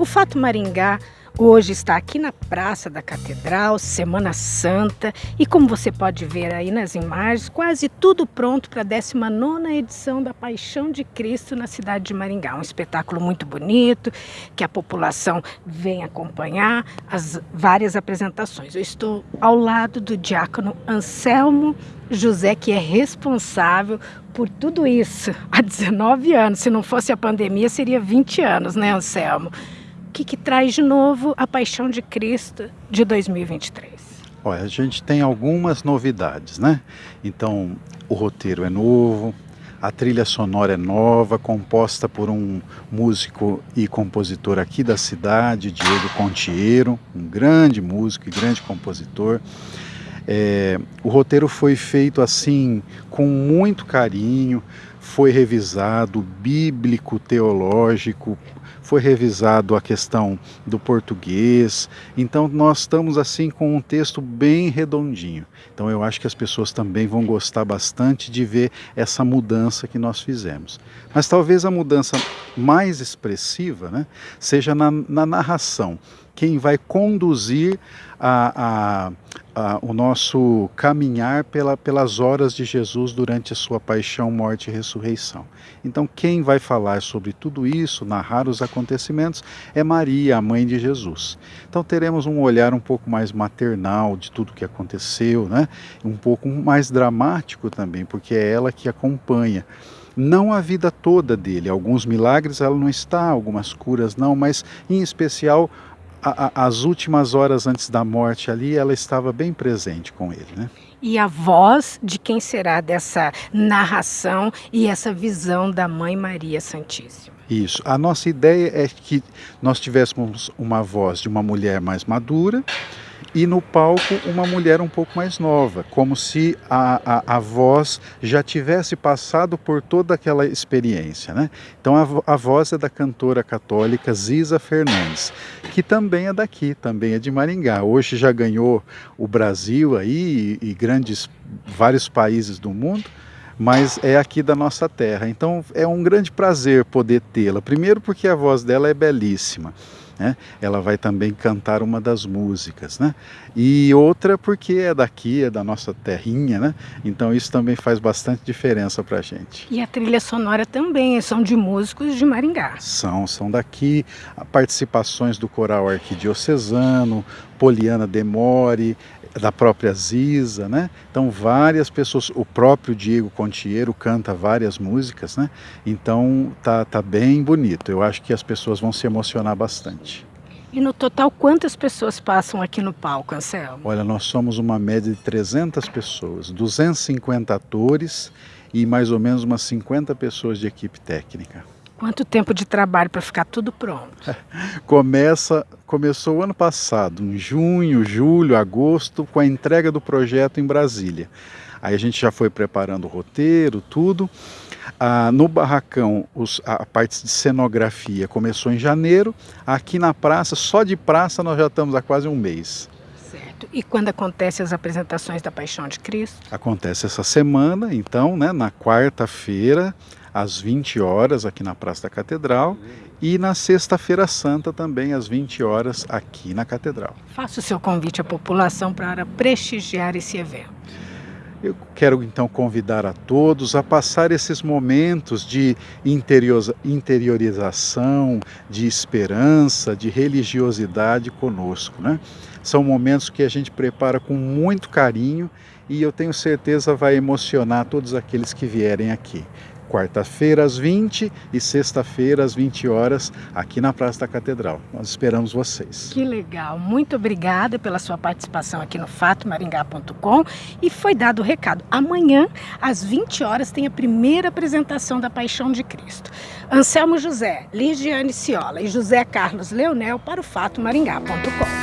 O Fato Maringá Hoje está aqui na Praça da Catedral, Semana Santa, e como você pode ver aí nas imagens, quase tudo pronto para a 19 edição da Paixão de Cristo na cidade de Maringá. Um espetáculo muito bonito, que a população vem acompanhar as várias apresentações. Eu estou ao lado do diácono Anselmo José, que é responsável por tudo isso há 19 anos. Se não fosse a pandemia, seria 20 anos, né, Anselmo? O que, que traz de novo a Paixão de Cristo de 2023? Olha, a gente tem algumas novidades, né? Então, o roteiro é novo, a trilha sonora é nova, composta por um músico e compositor aqui da cidade, Diego Contiero, um grande músico e grande compositor. É, o roteiro foi feito assim, com muito carinho, foi revisado, bíblico, teológico, foi revisado a questão do português. Então nós estamos assim com um texto bem redondinho. Então eu acho que as pessoas também vão gostar bastante de ver essa mudança que nós fizemos. Mas talvez a mudança mais expressiva né, seja na, na narração. Quem vai conduzir a, a, a, o nosso caminhar pela, pelas horas de Jesus durante a sua paixão, morte e ressurreição. Então, quem vai falar sobre tudo isso, narrar os acontecimentos, é Maria, a mãe de Jesus. Então, teremos um olhar um pouco mais maternal de tudo que aconteceu, né? um pouco mais dramático também, porque é ela que acompanha não a vida toda dele. Alguns milagres ela não está, algumas curas não, mas em especial a, a, as últimas horas antes da morte ali, ela estava bem presente com ele, né? E a voz de quem será dessa narração e essa visão da Mãe Maria Santíssima. Isso. A nossa ideia é que nós tivéssemos uma voz de uma mulher mais madura, e no palco uma mulher um pouco mais nova, como se a, a, a voz já tivesse passado por toda aquela experiência. Né? Então a, a voz é da cantora católica Ziza Fernandes, que também é daqui, também é de Maringá. Hoje já ganhou o Brasil aí e, e grandes vários países do mundo mas é aqui da nossa terra. Então é um grande prazer poder tê-la. Primeiro porque a voz dela é belíssima né? ela vai também cantar uma das músicas, né? E outra porque é daqui, é da nossa terrinha, né? Então isso também faz bastante diferença para a gente. E a trilha sonora também, são de músicos de Maringá. São, são daqui, participações do coral arquidiocesano, Poliana Demore, da própria Ziza, né? Então várias pessoas, o próprio Diego Contiero canta várias músicas, né? Então tá, tá bem bonito. Eu acho que as pessoas vão se emocionar bastante. E no total, quantas pessoas passam aqui no palco, Anselmo? Olha, nós somos uma média de 300 pessoas, 250 atores e mais ou menos umas 50 pessoas de equipe técnica. Quanto tempo de trabalho para ficar tudo pronto? Começa, começou o ano passado, em junho, julho, agosto, com a entrega do projeto em Brasília. Aí a gente já foi preparando o roteiro, tudo. Ah, no barracão, os, a parte de cenografia começou em janeiro. Aqui na praça, só de praça, nós já estamos há quase um mês. Certo. E quando acontecem as apresentações da Paixão de Cristo? Acontece essa semana, então, né, na quarta-feira, às 20 horas aqui na Praça da Catedral e na Sexta-feira Santa também às 20 horas aqui na Catedral. Faça o seu convite à população para prestigiar esse evento. Eu quero então convidar a todos a passar esses momentos de interiorização, de esperança, de religiosidade conosco. Né? São momentos que a gente prepara com muito carinho e eu tenho certeza vai emocionar todos aqueles que vierem aqui quarta-feira às 20 e sexta-feira às 20 horas aqui na Praça da Catedral. Nós esperamos vocês. Que legal. Muito obrigada pela sua participação aqui no fatomaringá.com e foi dado o recado. Amanhã às 20 horas tem a primeira apresentação da Paixão de Cristo. Anselmo José, Ligiane Ciola e José Carlos Leonel para o fatomaringá.com.